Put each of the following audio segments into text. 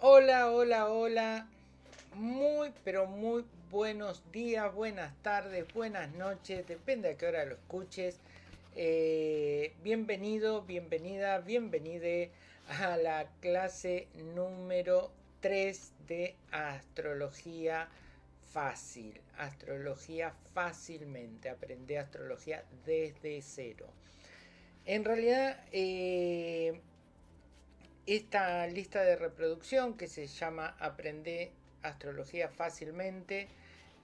Hola, hola, hola. Muy, pero muy buenos días, buenas tardes, buenas noches, depende a qué hora lo escuches. Eh, bienvenido, bienvenida, bienvenide a la clase número 3 de astrología fácil. Astrología fácilmente. Aprende astrología desde cero. En realidad, eh, esta lista de reproducción que se llama Aprende Astrología Fácilmente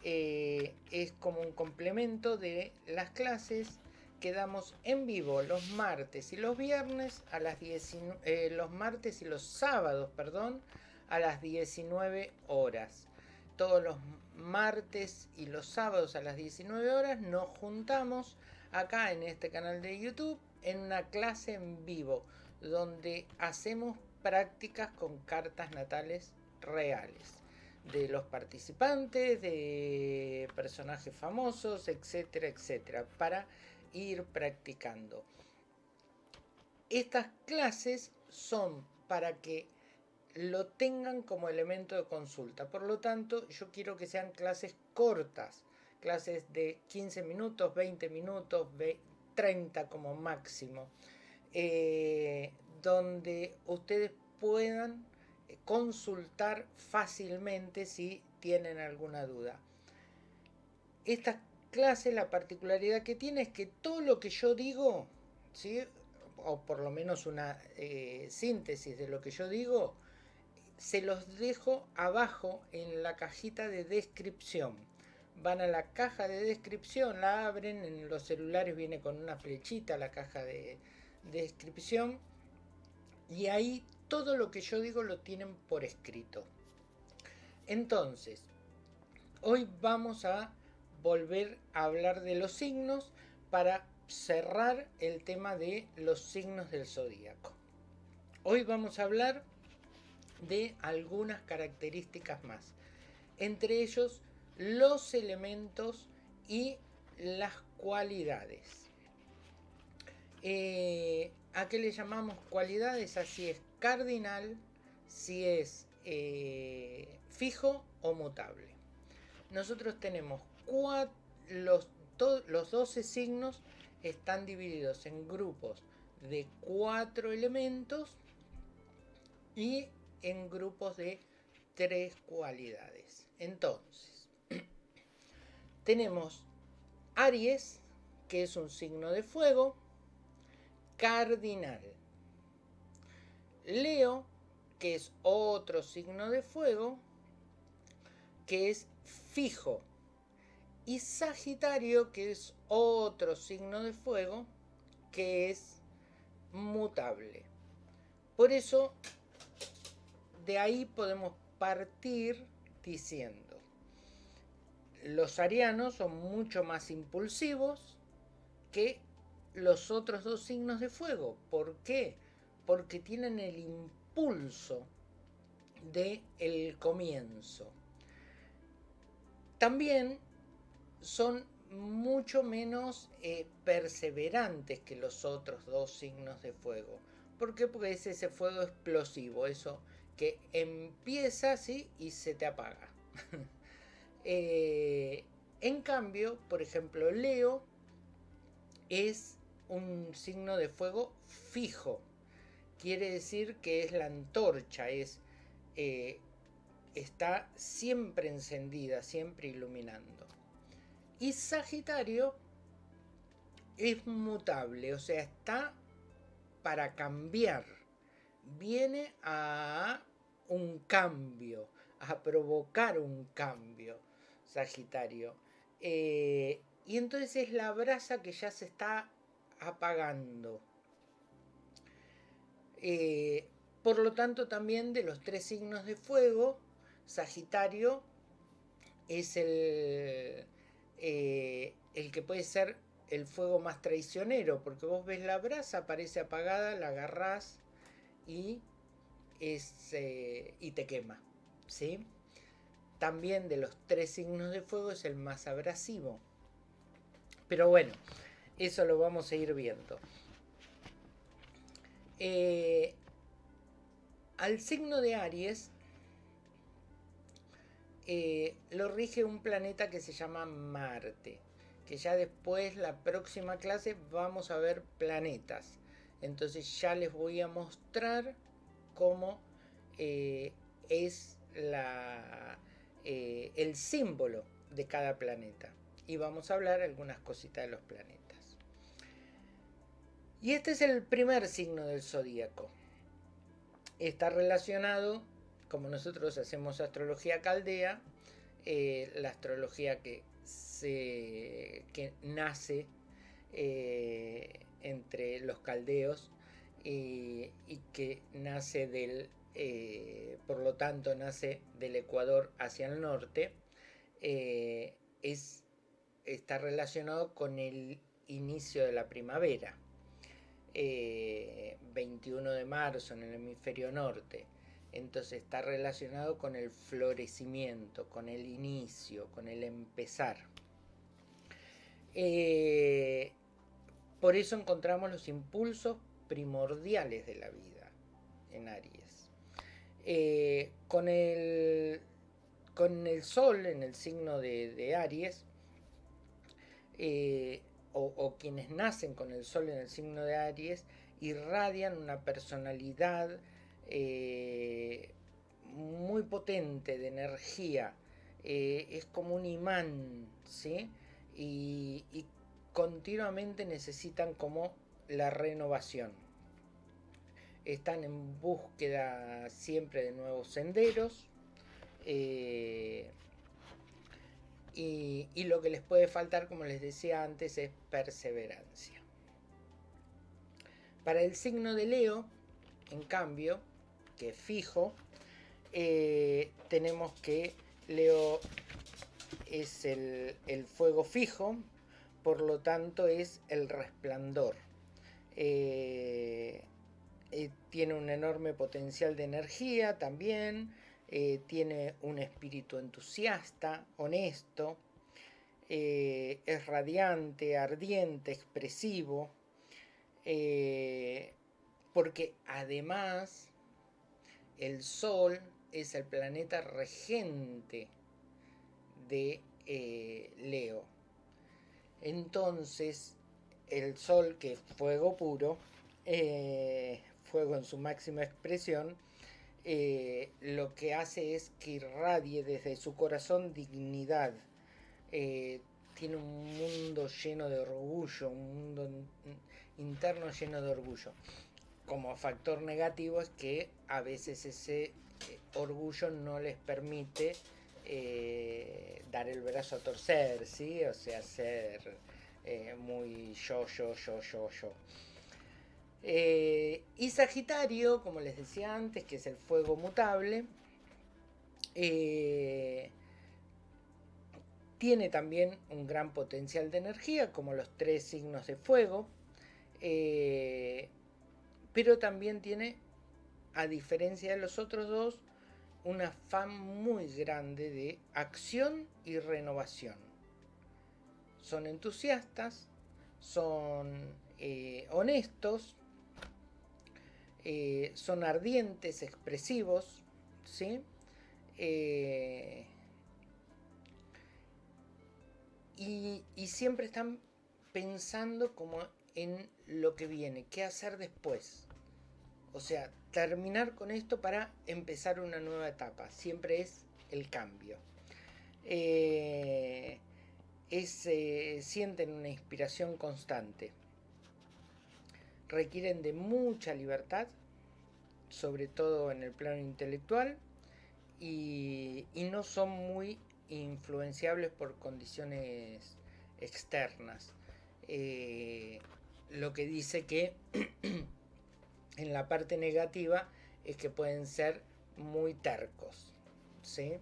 eh, es como un complemento de las clases que damos en vivo los martes y los viernes a las 19, eh, los martes y los sábados, perdón, a las 19 horas. Todos los martes y los sábados a las 19 horas nos juntamos acá en este canal de YouTube en una clase en vivo donde hacemos prácticas con cartas natales reales de los participantes, de personajes famosos, etcétera, etcétera, para ir practicando. Estas clases son para que lo tengan como elemento de consulta. Por lo tanto, yo quiero que sean clases cortas, clases de 15 minutos, 20 minutos, 30 como máximo. Eh, donde ustedes puedan eh, consultar fácilmente si tienen alguna duda. Esta clase, la particularidad que tiene es que todo lo que yo digo, ¿sí? o por lo menos una eh, síntesis de lo que yo digo, se los dejo abajo en la cajita de descripción. Van a la caja de descripción, la abren, en los celulares viene con una flechita la caja de, descripción y ahí todo lo que yo digo lo tienen por escrito. Entonces, hoy vamos a volver a hablar de los signos para cerrar el tema de los signos del zodíaco. Hoy vamos a hablar de algunas características más, entre ellos los elementos y las cualidades. Eh, ¿A qué le llamamos cualidades? Así es cardinal, si es eh, fijo o mutable. Nosotros tenemos los, los 12 signos están divididos en grupos de cuatro elementos y en grupos de tres cualidades. Entonces, tenemos Aries, que es un signo de fuego, cardinal. Leo, que es otro signo de fuego, que es fijo. Y Sagitario, que es otro signo de fuego, que es mutable. Por eso, de ahí podemos partir diciendo, los arianos son mucho más impulsivos que los otros dos signos de fuego. ¿Por qué? Porque tienen el impulso del el comienzo. También son mucho menos eh, perseverantes que los otros dos signos de fuego. ¿Por qué? Porque es ese fuego explosivo, eso que empieza así y se te apaga. Eh, en cambio, por ejemplo, Leo es un signo de fuego fijo. Quiere decir que es la antorcha, es, eh, está siempre encendida, siempre iluminando. Y Sagitario es mutable, o sea, está para cambiar. Viene a un cambio, a provocar un cambio, Sagitario. Eh, y entonces es la brasa que ya se está apagando. Eh, por lo tanto, también de los tres signos de fuego, Sagitario es el, eh, el que puede ser el fuego más traicionero, porque vos ves la brasa, parece apagada, la agarrás y, es, eh, y te quema. ¿sí? También de los tres signos de fuego es el más abrasivo. Pero bueno, eso lo vamos a ir viendo. Eh, al signo de Aries eh, lo rige un planeta que se llama Marte, que ya después, la próxima clase, vamos a ver planetas. Entonces ya les voy a mostrar cómo eh, es la, el símbolo de cada planeta. Y vamos a hablar algunas cositas de los planetas. Y este es el primer signo del zodíaco. Está relacionado, como nosotros hacemos astrología caldea, eh, la astrología que, se, que nace eh, entre los caldeos y, que nace del, eh, por lo tanto, nace del Ecuador hacia el norte, es, está relacionado con el inicio de la primavera. 21 eh, de marzo en el hemisferio norte. Entonces está relacionado con el florecimiento, con el inicio, con el empezar. Eh, por eso encontramos los impulsos primordiales de la vida en Aries. Eh, con, el, con el Sol en el signo de, Aries, o, quienes nacen con el sol en el signo de Aries irradian una personalidad eh, muy potente de energía. Eh, es como un imán, ¿sí? Y, continuamente necesitan como la renovación. Están en búsqueda siempre de nuevos senderos. Eh, y, lo que les puede faltar, como les decía antes, es perseverancia. Para el signo de Leo, en cambio, que es fijo, eh, tenemos que Leo es el, fuego fijo, por lo tanto es el resplandor. Eh, eh, tiene un enorme potencial de energía también, eh, tiene un espíritu entusiasta, honesto, eh, es radiante, ardiente, expresivo, eh, porque además el Sol es el planeta regente de Leo. Entonces, el Sol, que es fuego puro, fuego en su máxima expresión, eh, lo que hace es que irradie desde su corazón dignidad. Eh, tiene un mundo lleno de orgullo, un mundo interno lleno de orgullo. Como factor negativo es que a veces ese eh, orgullo no les permite dar el brazo a torcer, ¿sí? O sea, ser muy yo, yo, yo, yo, yo. Eh, y Sagitario, como les decía antes, que es el fuego mutable, eh, tiene también un gran potencial de energía, como los tres signos de fuego, eh, pero también tiene, a diferencia de los otros dos, un afán muy grande de acción y renovación. Son entusiastas, son honestos, eh, son ardientes, expresivos, ¿sí? Eh, y, siempre están pensando como en lo que viene, qué hacer después. O sea, terminar con esto para empezar una nueva etapa. Siempre es el cambio. Eh, sienten una inspiración constante requieren de mucha libertad, sobre todo en el plano intelectual, y, no son muy influenciables por condiciones externas. Eh, lo que dice que en la parte negativa es que pueden ser muy tercos. ¿sí?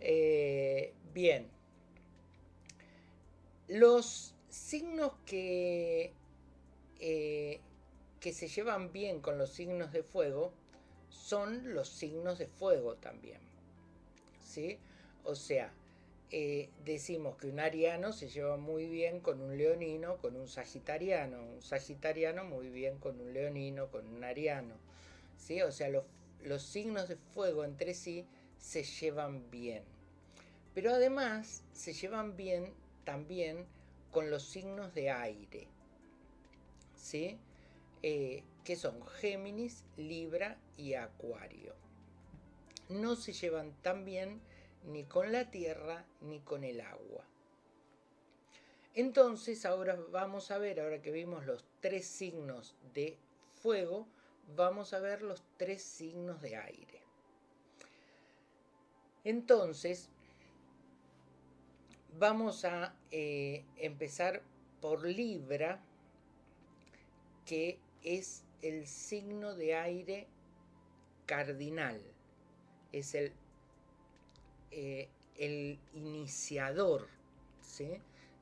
Eh, bien. Los signos que eh, que se llevan bien con los signos de fuego son los signos de fuego también. ¿Sí? O sea, eh, decimos que un ariano se lleva muy bien con un leonino, con un sagitariano, un sagitariano muy bien con un leonino, con un ariano. ¿Sí? O sea, los, los signos de fuego entre sí se llevan bien. pero además se llevan bien también con los signos de aire, ¿sí? Eh, que son Géminis, Libra y Acuario. No se llevan tan bien ni con la tierra ni con el agua. Entonces ahora vamos a ver, ahora que vimos los tres signos de fuego, vamos a ver los tres signos de aire. Entonces, vamos a eh, empezar por Libra, que es el signo de aire cardinal, es el, eh, el iniciador.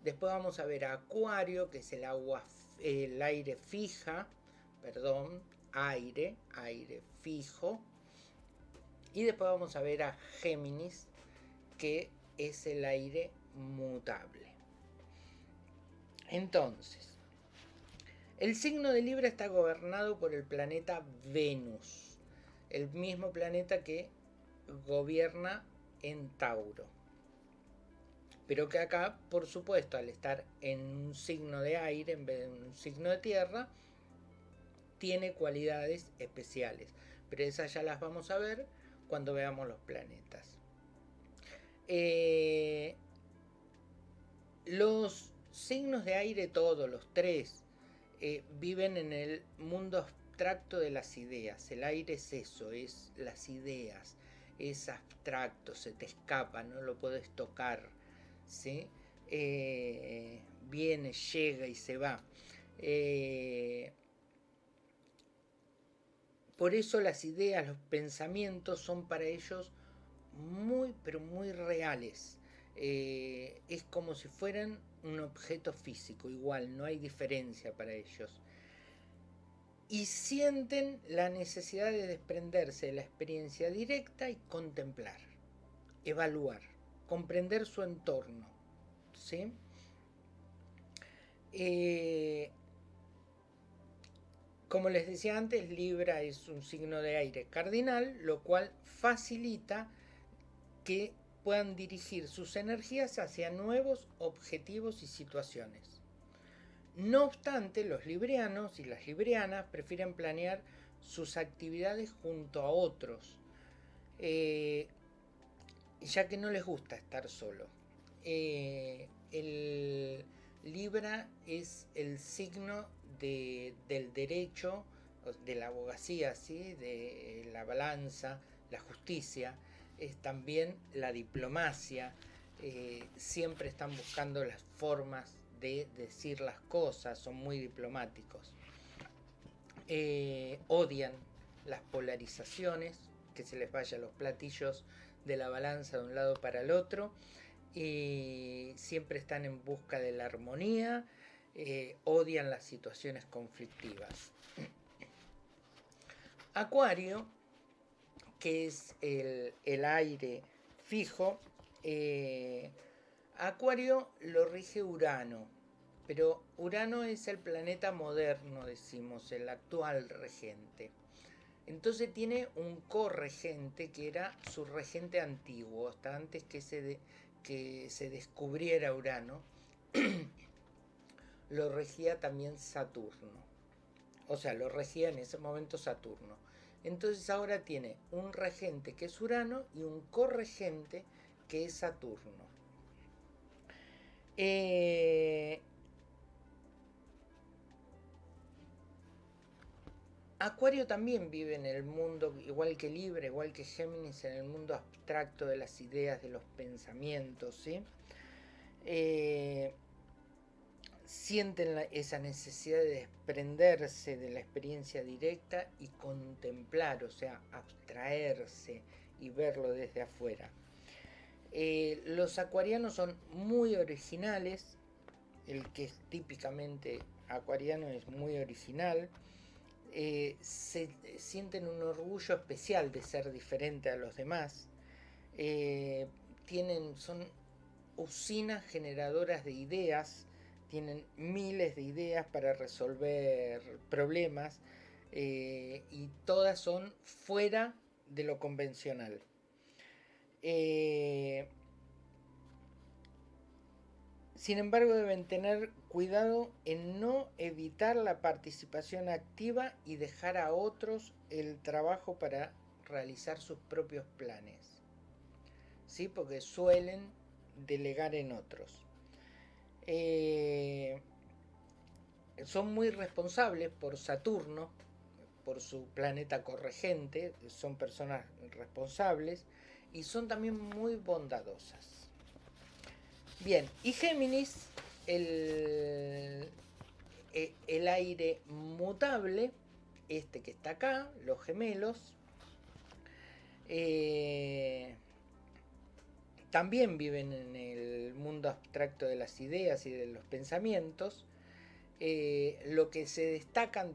Después vamos a ver a Acuario, que es el agua, el aire fija, perdón, aire, aire fijo. Y después vamos a ver a Géminis, que es el aire mutable. Entonces, el signo de Libra está gobernado por el planeta Venus, el mismo planeta que gobierna en Tauro. Pero que acá, por supuesto, al estar en un signo de aire en vez de un signo de tierra, tiene cualidades especiales. Pero esas ya las vamos a ver cuando veamos los planetas. Eh, los signos de aire, todos, los tres, eh, viven en el mundo abstracto de las ideas. El aire es eso, es las ideas, es abstracto, se te escapa, no lo puedes tocar. ¿sí? Eh, viene, llega y se va. por eso las ideas, los pensamientos son para ellos muy, pero muy reales. Eh, es como si fueran un objeto físico, igual, no hay diferencia para ellos. Y sienten la necesidad de desprenderse de la experiencia directa y contemplar, evaluar, comprender su entorno. ¿sí? Eh, como les decía antes, Libra es un signo de aire cardinal, lo cual facilita que puedan dirigir sus energías hacia nuevos objetivos y situaciones. No obstante, los librianos y las librianas prefieren planear sus actividades junto a otros, eh, ya que no les gusta estar solo. Eh, el Libra es el signo del derecho, de la abogacía, ¿sí? de la balanza, la justicia, es también la diplomacia. Eh, siempre están buscando las formas de decir las cosas, son muy diplomáticos. Eh, odian las polarizaciones, que se les vaya los platillos de la balanza de un lado para el otro. Y siempre están en busca de la armonía, eh, odian las situaciones conflictivas. Acuario que es el, aire fijo, eh, Acuario lo rige Urano, pero Urano es el planeta moderno, decimos, el actual regente. Entonces tiene un corregente que era su regente antiguo, hasta antes que se, que se descubriera Urano, lo regía también Saturno. O sea, lo regía en ese momento Saturno. Entonces ahora tiene un regente que es Urano y un corregente que es Saturno. Eh, Acuario también vive en el mundo, igual que Libre, igual que Géminis, en el mundo abstracto de las ideas, de los pensamientos, ¿sí? Eh, sienten esa necesidad de desprenderse de la experiencia directa y contemplar, o sea, abstraerse y verlo desde afuera. Eh, los acuarianos son muy originales, el que es típicamente acuariano es muy original, eh, se sienten un orgullo especial de ser diferente a los demás, eh, tienen, son usinas generadoras de ideas, tienen miles de ideas para resolver problemas eh, y todas son fuera de lo convencional. Eh, Sin embargo, deben tener cuidado en no evitar la participación activa y dejar a otros el trabajo para realizar sus propios planes. ¿Sí? Porque suelen delegar en otros. Eh, son muy responsables por Saturno, por su planeta corregente, son personas responsables y son también muy bondadosas. Bien, y Géminis, el, e, el aire mutable, este que está acá, los gemelos, eh, también viven en el mundo abstracto de las ideas y de los pensamientos. Eh, lo que se, destacan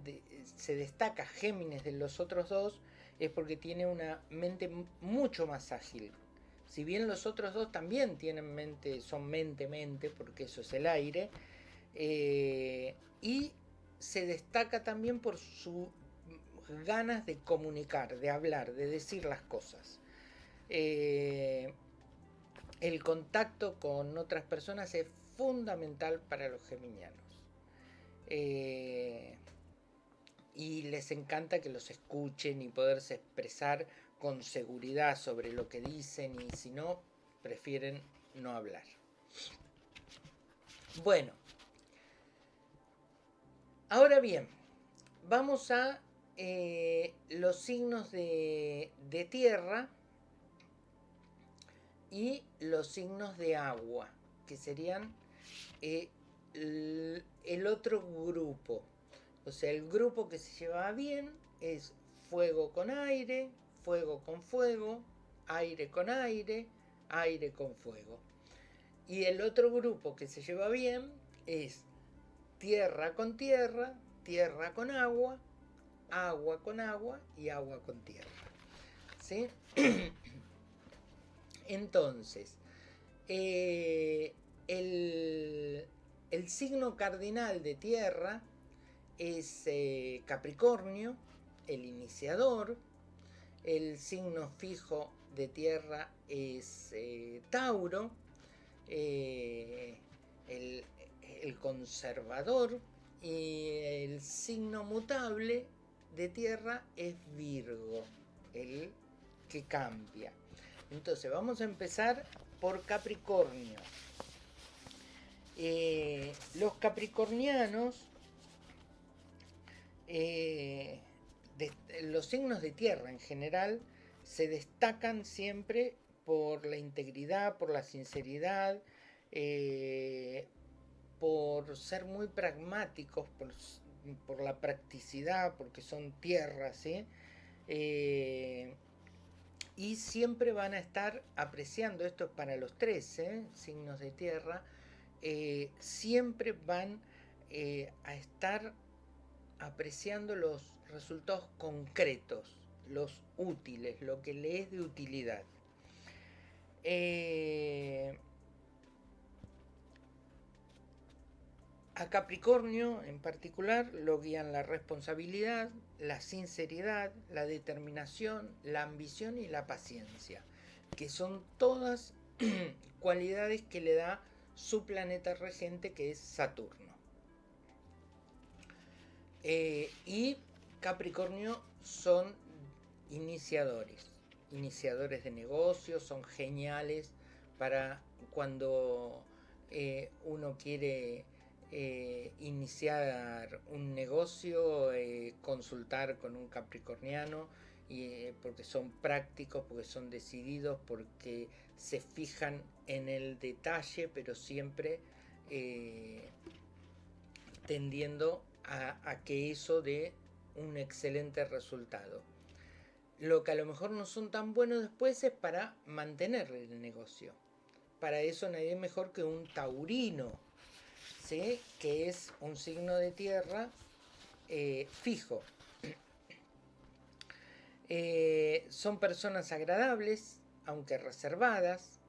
se destaca Géminis de los otros dos es porque tiene una mente mucho más ágil, si bien los otros dos también tienen mente, son mente-mente, porque eso es el aire, eh, y se destaca también por sus ganas de comunicar, de hablar, de decir las cosas. Eh, el contacto con otras personas es fundamental para los geminianos. Eh, y les encanta que los escuchen y poderse expresar con seguridad sobre lo que dicen y si no, prefieren no hablar. Bueno, ahora bien, vamos a eh, los signos de, tierra y los signos de agua, que serían eh, el, otro grupo. O sea, el grupo que se lleva bien es fuego con aire, fuego con fuego, aire con aire, aire con fuego. Y el otro grupo que se lleva bien es tierra con tierra, tierra con agua, agua con agua y agua con tierra. ¿Sí? Entonces, eh, el, signo cardinal de tierra es eh, Capricornio, el iniciador, el signo fijo de tierra es eh, Tauro, eh, el, conservador y el signo mutable de tierra es Virgo, el que cambia. Entonces vamos a empezar por Capricornio. Eh, los capricornianos los signos de tierra en general se destacan siempre por la integridad, por la sinceridad, eh, por ser muy pragmáticos, por, la practicidad, porque son tierras, eh, y siempre van a estar apreciando, esto es para los tres ¿eh? signos de tierra, siempre van a estar apreciando los resultados concretos, los útiles, lo que le es de utilidad. Eh, a Capricornio en particular lo guían la responsabilidad, la sinceridad, la determinación, la ambición y la paciencia, que son todas cualidades que le da su planeta regente que es Saturno. Eh, y Capricornio son iniciadores, iniciadores de negocios, son geniales para cuando eh, uno quiere eh, iniciar un negocio, consultar con un capricorniano, y, porque son prácticos, porque son decididos, porque se fijan en el detalle, pero siempre tendiendo a, que eso dé un excelente resultado. Lo que a lo mejor no son tan buenos después es para mantener el negocio. Para eso nadie mejor que un taurino, ¿sí? que es un signo de tierra eh, fijo. Eh, son personas agradables, aunque reservadas,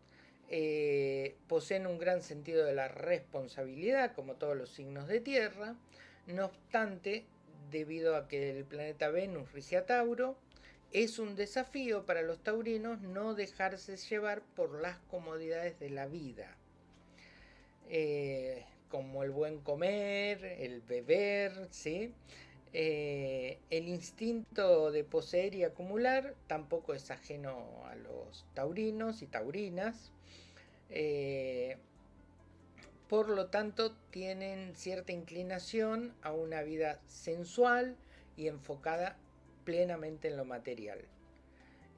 eh, poseen un gran sentido de la responsabilidad, como todos los signos de tierra, no obstante, debido a que el planeta Venus rige a Tauro, es un desafío para los taurinos no dejarse llevar por las comodidades de la vida. Como el buen comer, el beber, ¿sí? Eh, el instinto de poseer y acumular tampoco es ajeno a los taurinos y taurinas. Eh, por lo tanto, tienen cierta inclinación a una vida sensual y enfocada plenamente en lo material.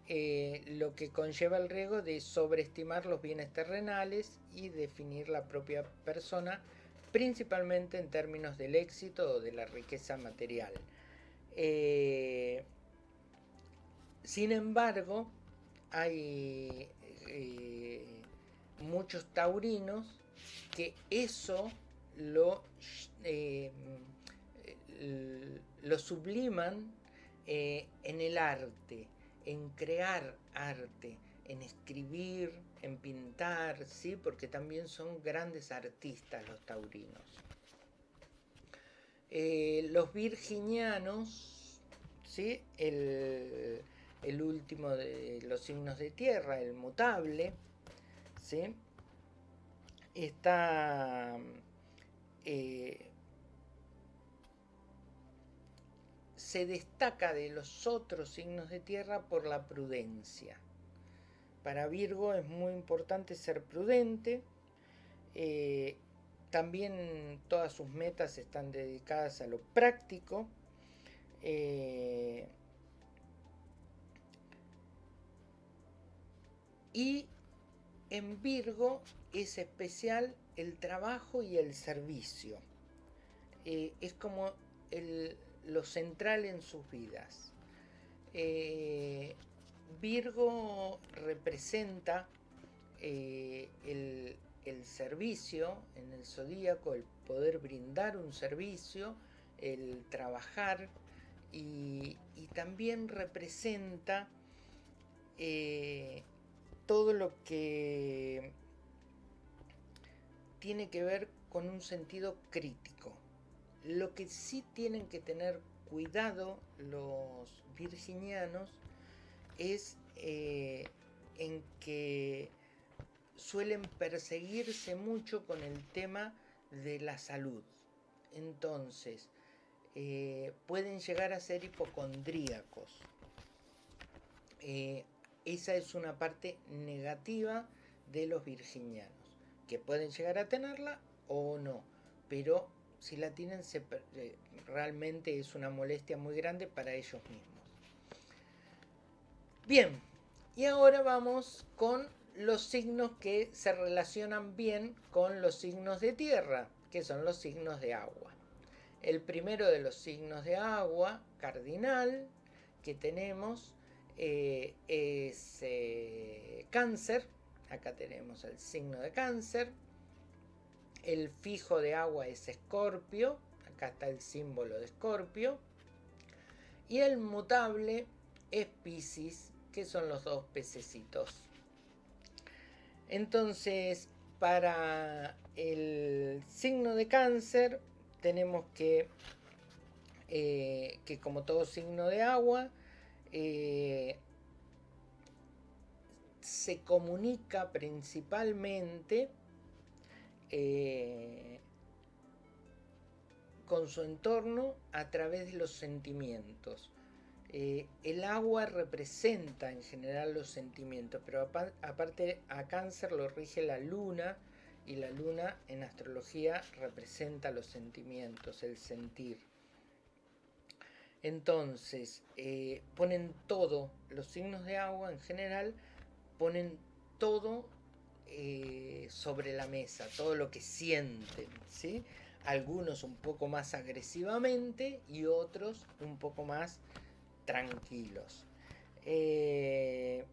Eh, lo que conlleva el riesgo de sobreestimar los bienes terrenales y definir la propia persona principalmente en términos del éxito o de la riqueza material. Eh, sin embargo, hay eh, muchos taurinos que eso lo, eh, lo subliman en el arte, en crear arte, en escribir, en pintar, ¿sí? porque también son grandes artistas los taurinos. Eh, los virginianos, ¿sí? el, último de los signos de tierra, el mutable, ¿sí? está eh, se destaca de los otros signos de tierra por la prudencia. Para Virgo es muy importante ser prudente. Eh, también todas sus metas están dedicadas a lo práctico. Eh, y en Virgo es especial el trabajo y el servicio. Eh, es como lo central en sus vidas. Virgo representa eh, el, servicio en el zodíaco, el poder brindar un servicio, el trabajar y, también representa eh, todo lo que tiene que ver con un sentido crítico. Lo que sí tienen que tener cuidado los virginianos es eh, en que suelen perseguirse mucho con el tema de la salud. Entonces, eh, pueden llegar a ser hipocondríacos. Eh, esa es una parte negativa de los virginianos, que pueden llegar a tenerla o no, pero si la tienen realmente es una molestia muy grande para ellos mismos. Bien, y ahora vamos con los signos que se relacionan bien con los signos de tierra, que son los signos de agua. El primero de los signos de agua, cardinal, que tenemos eh, es eh, cáncer. Acá tenemos el signo de cáncer. El fijo de agua es escorpio. Acá está el símbolo de escorpio. Y el mutable es piscis, que son los dos pececitos. Entonces, para el signo de cáncer tenemos que, eh, que como todo signo de agua, eh, se comunica principalmente eh, con su entorno a través de los sentimientos. Eh, el agua representa en general los sentimientos, pero aparte a cáncer lo rige la luna y la luna en astrología representa los sentimientos, el sentir. Entonces, eh, ponen todo, los signos de agua en general, ponen todo eh, sobre la mesa, todo lo que sienten, ¿sí? Algunos un poco más agresivamente y otros un poco más tranquilos. Eh,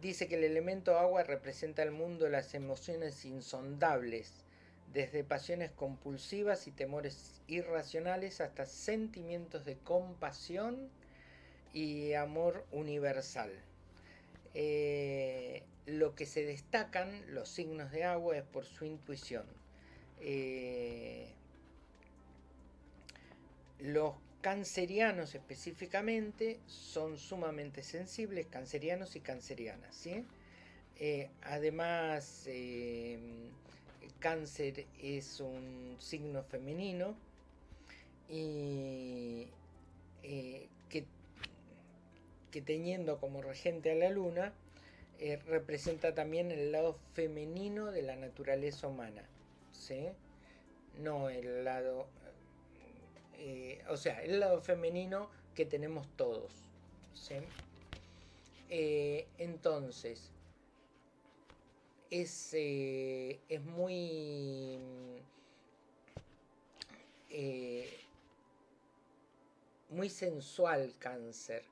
dice que el elemento agua representa el mundo las emociones insondables, desde pasiones compulsivas y temores irracionales hasta sentimientos de compasión y amor universal. Eh, lo que se destacan los signos de agua es por su intuición. Eh, los cancerianos específicamente son sumamente sensibles, cancerianos y cancerianas. ¿sí? Eh, además, eh, cáncer es un signo femenino y eh, que, que, teniendo como regente a la luna, representa también el lado femenino de la naturaleza humana. ¿sí? No el lado... o sea, el lado femenino que tenemos todos. ¿sí? entonces, es, eh, es muy... Eh, muy sensual cáncer.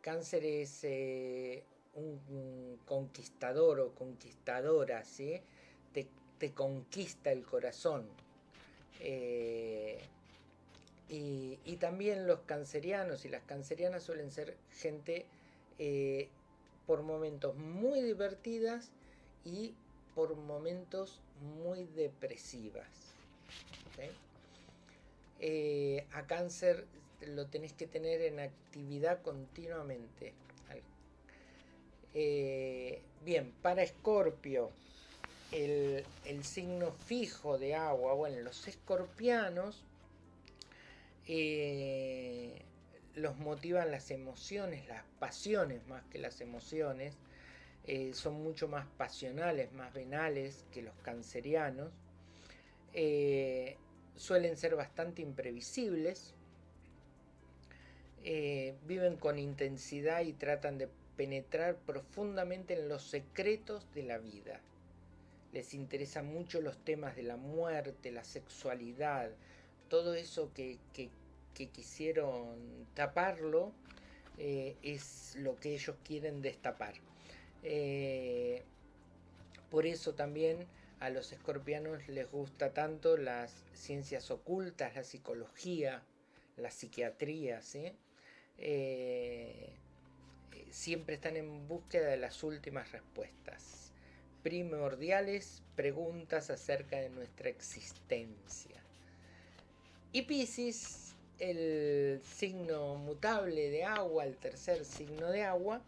Cáncer es eh, un, conquistador o conquistadora, ¿sí? Te, conquista el corazón. Y, y, también los cancerianos y las cancerianas suelen ser gente por momentos muy divertidas y por momentos muy depresivas. Eh, a cáncer lo tenés que tener en actividad continuamente. Eh, bien, para Escorpio, el, signo fijo de agua, bueno, los escorpianos eh, los motivan las emociones, las pasiones más que las emociones, eh, son mucho más pasionales, más venales que los cancerianos. Eh, suelen ser bastante imprevisibles. Viven con intensidad y tratan de penetrar profundamente en los secretos de la vida. Les interesan mucho los temas de la muerte, la sexualidad, todo eso que, quisieron taparlo es lo que ellos quieren destapar. Eh, por eso también a los escorpianos les gusta tanto las ciencias ocultas, la psicología, la psiquiatría, eh, siempre están en búsqueda de las últimas respuestas, primordiales preguntas acerca de nuestra existencia. Y Pisces, el signo mutable de agua, el tercer signo de agua,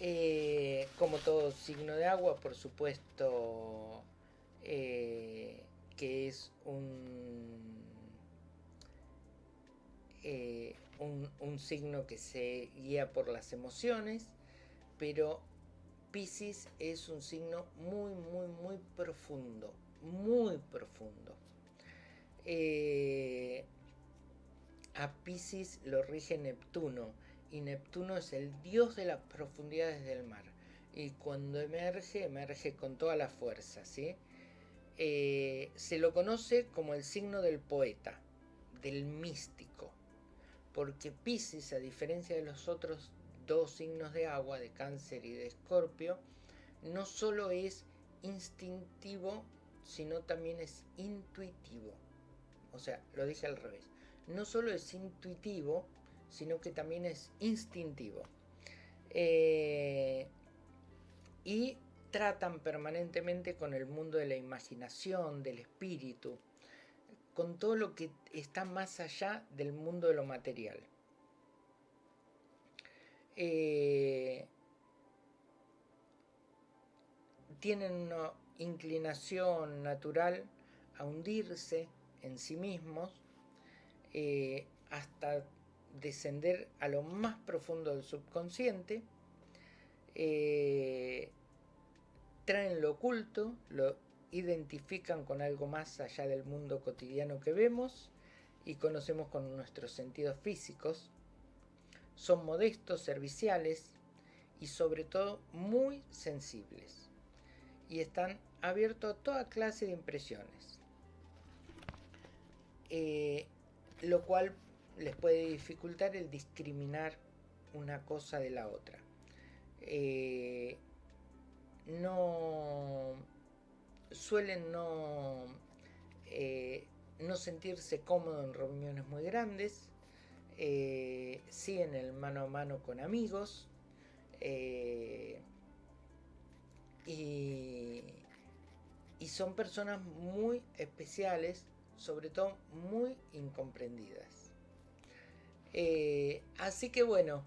eh, como todo signo de agua, por supuesto, eh, que es eh, un, un, signo que se guía por las emociones, pero Pisces es un signo muy, muy, muy profundo, muy profundo. A Pisces lo rige Neptuno, y Neptuno es el dios de las profundidades del mar. Y cuando emerge, emerge con toda la fuerza, ¿sí? Eh, se lo conoce como el signo del poeta, del místico, porque Pisces, a diferencia de los otros dos signos de agua, de cáncer y de escorpio, no solo es instintivo, sino también es intuitivo. O sea, lo dije al revés. No solo es intuitivo, sino que también es instintivo. Eh, y tratan permanentemente con el mundo de la imaginación, del espíritu, con todo lo que está más allá del mundo de lo material. Eh, tienen una inclinación natural a hundirse en sí mismos eh, hasta descender a lo más profundo del subconsciente, eh, traen lo oculto, lo identifican con algo más allá del mundo cotidiano que vemos y conocemos con nuestros sentidos físicos. Son modestos, serviciales y sobre todo muy sensibles. Y están abiertos a toda clase de impresiones. Eh, lo cual les puede dificultar el discriminar una cosa de la otra. Eh, no suelen no, eh, no sentirse cómodos en reuniones muy grandes, eh, siguen el mano a mano con amigos y, y son personas muy especiales, sobre todo muy incomprendidas. Eh, así que bueno,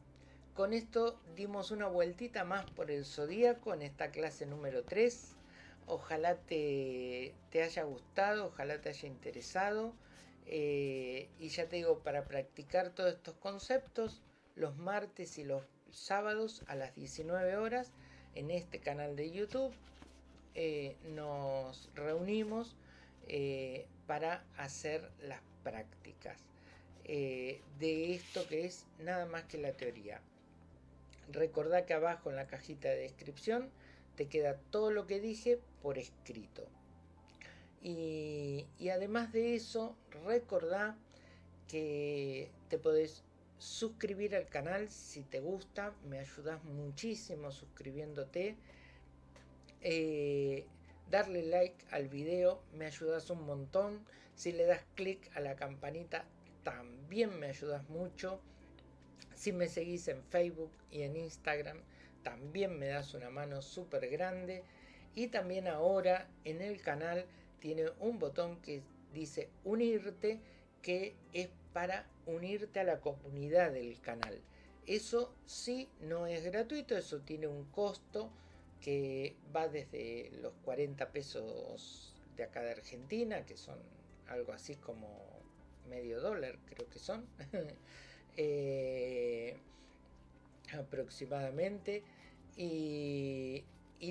con esto dimos una vueltita más por el zodíaco en esta clase número 3. Ojalá te, te haya gustado, ojalá te haya interesado. Eh, y ya te digo, para practicar todos estos conceptos, los martes y los sábados a las 19 horas en este canal de YouTube eh, nos reunimos para hacer las prácticas de esto que es nada más que la teoría. Recordá que abajo en la cajita de descripción te queda todo lo que dije por escrito. Y, además de eso, recordá que te podés suscribir al canal si te gusta, me ayudas muchísimo suscribiéndote. Eh, darle like al video, me ayudas un montón. Si le das clic a la campanita, también me ayudas mucho. Si me seguís en Facebook y en Instagram, también me das una mano súper grande. Y también ahora en el canal tiene un botón que dice unirte, que es para unirte a la comunidad del canal. Eso sí no es gratuito, eso tiene un costo que va desde los 40 pesos de acá de Argentina, que son algo así como medio dólar, creo que son, eh, aproximadamente, y,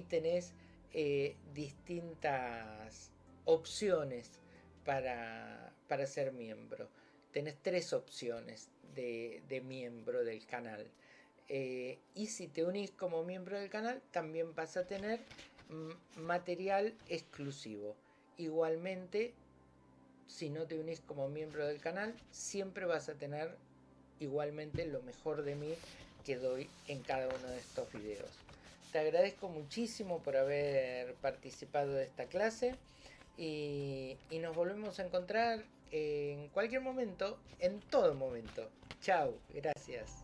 tenés eh, distintas opciones para, ser miembro. Tenés tres opciones de, miembro del canal. Eh, y si te unís como miembro del canal, también vas a tener material exclusivo. Igualmente, si no te unís como miembro del canal, siempre vas a tener igualmente lo mejor de mí que doy en cada uno de estos videos. Te agradezco muchísimo por haber participado de esta clase y, nos volvemos a encontrar en cualquier momento, en todo momento. Chao, gracias.